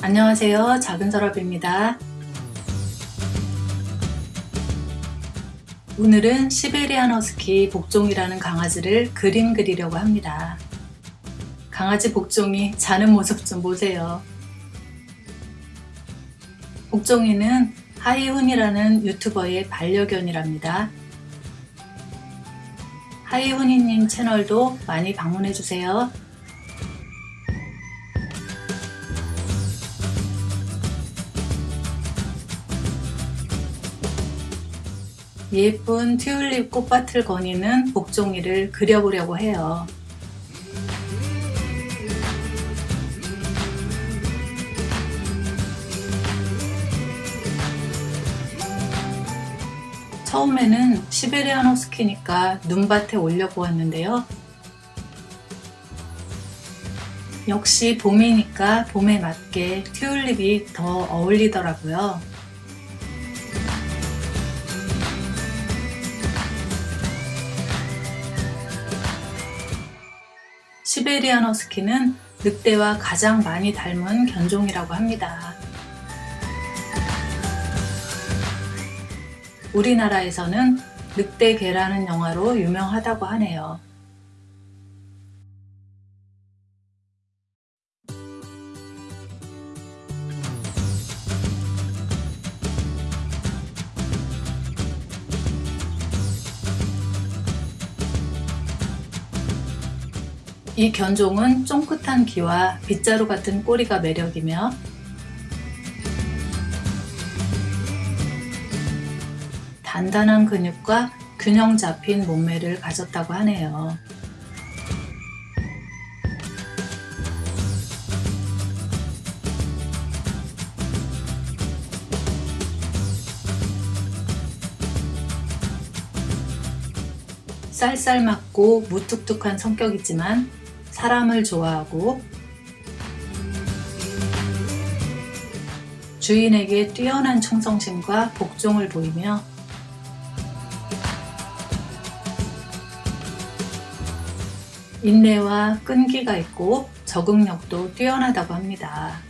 안녕하세요. 작은 서랍입니다. 오늘은 시베리안 허스키 복종이라는 강아지를 그림 그리려고 합니다. 강아지 복종이 자는 모습 좀 보세요. 복종이는 하이훈이라는 유튜버의 반려견이랍니다. 하이훈이님 채널도 많이 방문해주세요. 예쁜 튤립 꽃밭을 거니는 복종이를 그려보려고 해요. 처음에는 시베리안 허스키니까 눈밭에 올려보았는데요. 역시 봄이니까 봄에 맞게 튤립이 더 어울리더라고요. 시베리안 허스키는 늑대와 가장 많이 닮은 견종이라고 합니다. 우리나라에서는 늑대 개라는 영화로 유명하다고 하네요. 이 견종은 쫑긋한 귀와 빗자루 같은 꼬리가 매력이며 단단한 근육과 균형 잡힌 몸매를 가졌다고 하네요. 쌀쌀맞고 무뚝뚝한 성격이지만 사람을 좋아하고 주인에게 뛰어난 충성심과 복종을 보이며 인내와 끈기가 있고 적응력도 뛰어나다고 합니다.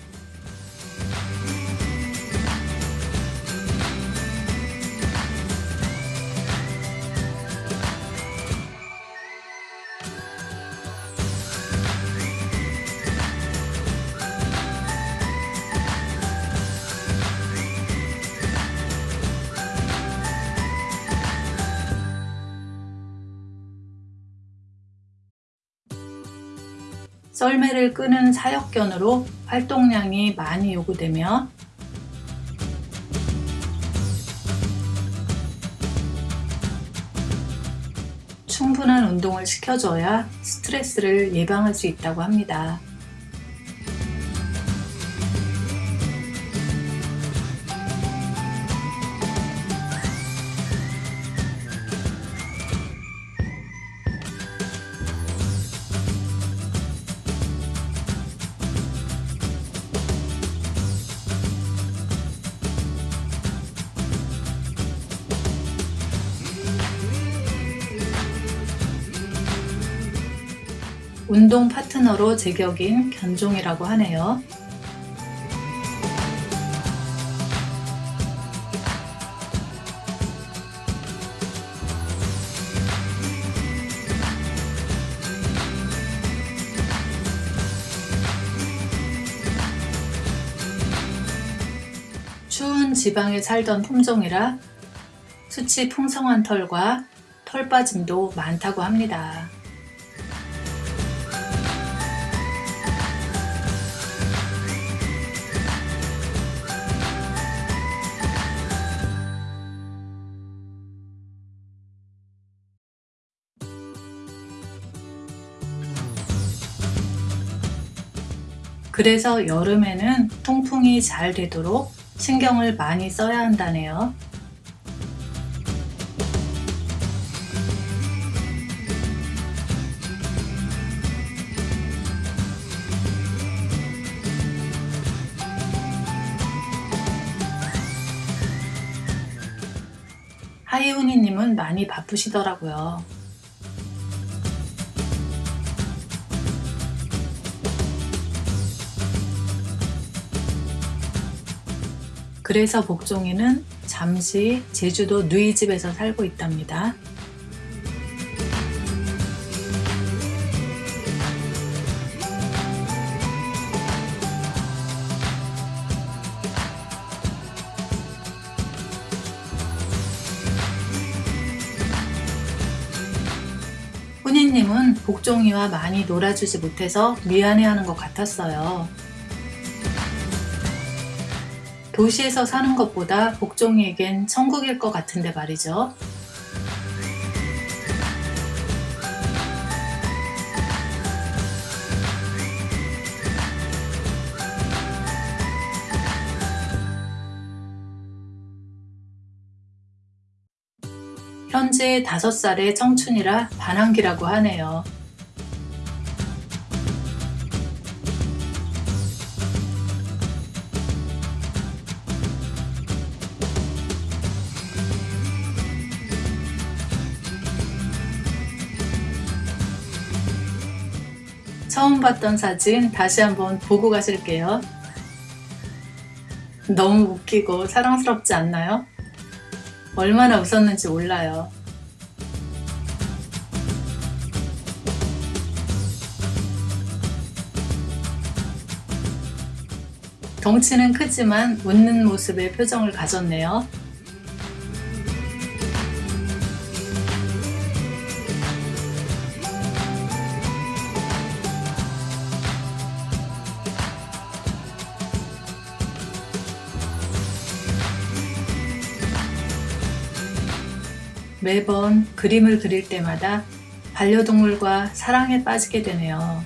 썰매를 끄는 사역견으로 활동량이 많이 요구되며 충분한 운동을 시켜줘야 스트레스를 예방할 수 있다고 합니다. 운동 파트너로 제격인 견종이라고 하네요. 추운 지방에 살던 품종이라 수치 풍성한 털과 털 빠짐도 많다고 합니다. 그래서 여름에는 통풍이 잘 되도록 신경을 많이 써야 한다네요. 하이훈이님은 많이 바쁘시더라고요. 그래서 복종이는 잠시 제주도 누이 집에서 살고 있답니다. 훈이님은 복종이와 많이 놀아주지 못해서 미안해하는 것 같았어요. 도시에서 사는 것보다 복종이에겐 천국일 것 같은데 말이죠. 현재 5살의 청춘이라 반항기라고 하네요. 처음 봤던 사진 다시 한번 보고 가실게요. 너무 웃기고 사랑스럽지 않나요? 얼마나 웃었는지 몰라요. 덩치는 크지만 웃는 모습의 표정을 가졌네요. 매번 그림을 그릴 때마다 반려동물과 사랑에 빠지게 되네요.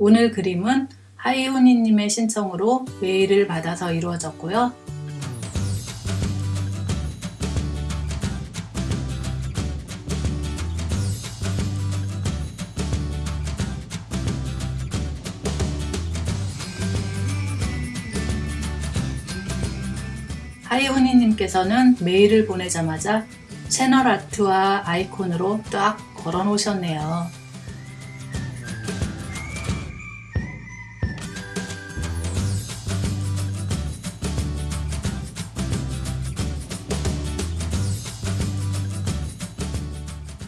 오늘 그림은 하이훈이님의 신청으로 메일을 받아서 이루어졌고요. 하이훈이님께서는 메일을 보내자마자 채널 아트와 아이콘으로 딱 걸어 놓으셨네요.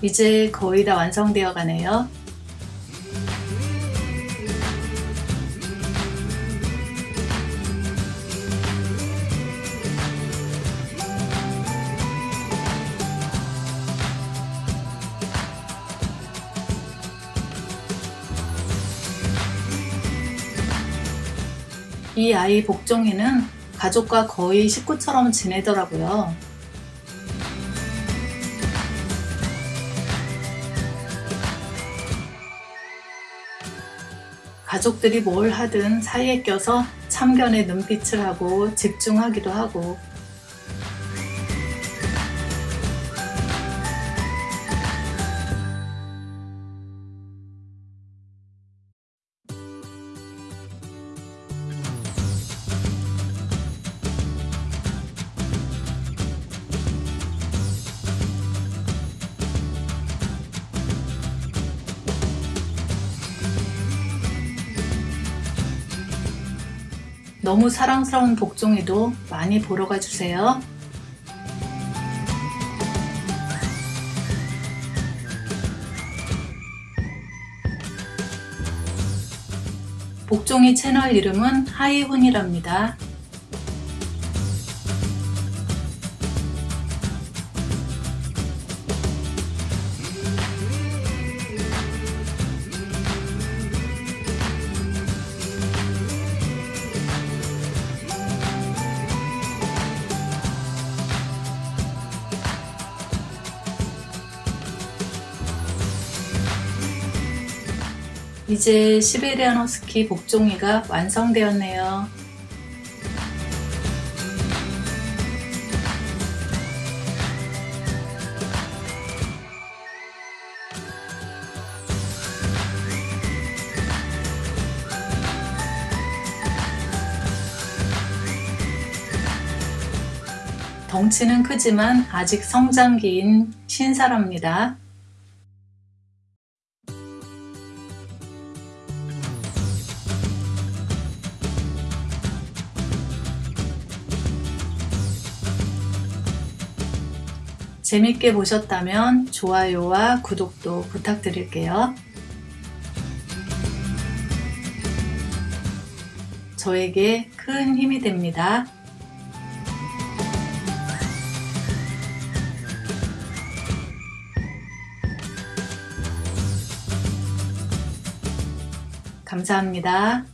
이제 거의 다 완성되어 가네요. 이 아이 복종이는 가족과 거의 식구처럼 지내더라고요. 가족들이 뭘 하든 사이에 껴서 참견의 눈빛을 하고 집중하기도 하고 너무 사랑스러운 복종이도 많이 보러 가주세요. 복종이 채널 이름은 하이훈이랍니다. 이제 시베리안 허스키 복종이가 완성되었네요. 덩치는 크지만 아직 성장기인 신사랍니다. 재밌게 보셨다면 좋아요와 구독도 부탁드릴게요. 저에게 큰 힘이 됩니다. 감사합니다.